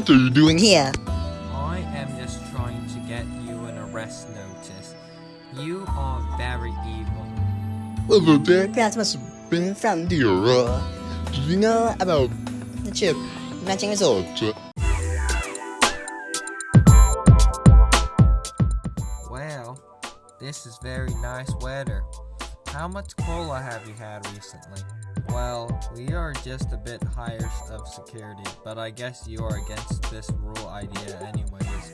What are you doing here? I am just trying to get you an arrest notice. You are very evil. Well, the aircraft must have been from the Uh, do you know about the chip matching result? Well, this is very nice weather. How much cola have you had recently? Well, we are just a bit higher of security, but I guess you are against this rule idea anyways.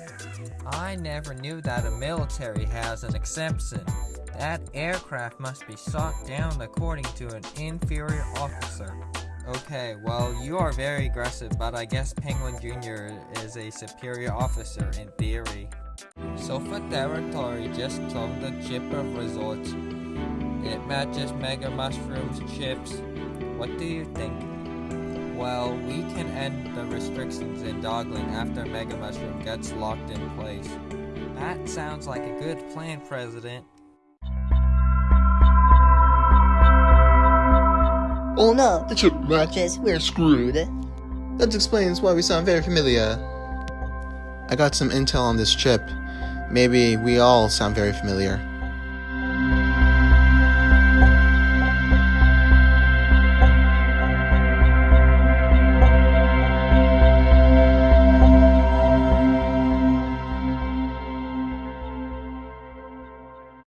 I never knew that a military has an exemption. That aircraft must be shot down according to an inferior officer. Okay, well, you are very aggressive, but I guess Penguin Jr. is a superior officer in theory. Sofa Territory just cloned the chip of resorts. It matches Mega Mushroom's chips. What do you think? Well, we can end the restrictions in Dogling after Mega Mushroom gets locked in place. That sounds like a good plan, President. Oh no, the chip matches. We're screwed. That explains why we sound very familiar. I got some intel on this chip. Maybe we all sound very familiar.